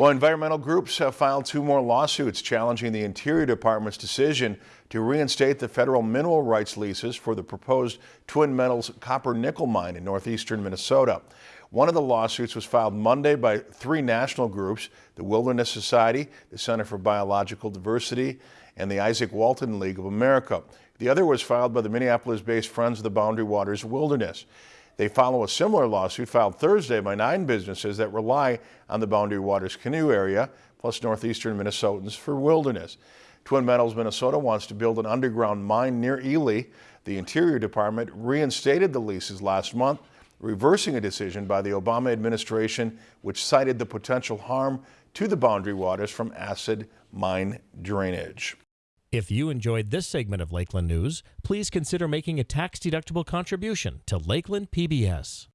Well, environmental groups have filed two more lawsuits challenging the Interior Department's decision to reinstate the federal mineral rights leases for the proposed Twin Metals copper nickel mine in northeastern Minnesota. One of the lawsuits was filed Monday by three national groups, the Wilderness Society, the Center for Biological Diversity, and the Izaak Walton League of America. The other was filed by the Minneapolis-based Friends of the Boundary Waters Wilderness. They follow a similar lawsuit filed Thursday by nine businesses that rely on the Boundary Waters Canoe area, plus northeastern Minnesotans for wilderness. Twin Metals Minnesota wants to build an underground mine near Ely. The Interior Department reinstated the leases last month, reversing a decision by the Obama administration which cited the potential harm to the boundary waters from acid mine drainage. If you enjoyed this segment of Lakeland News, please consider making a tax-deductible contribution to Lakeland PBS.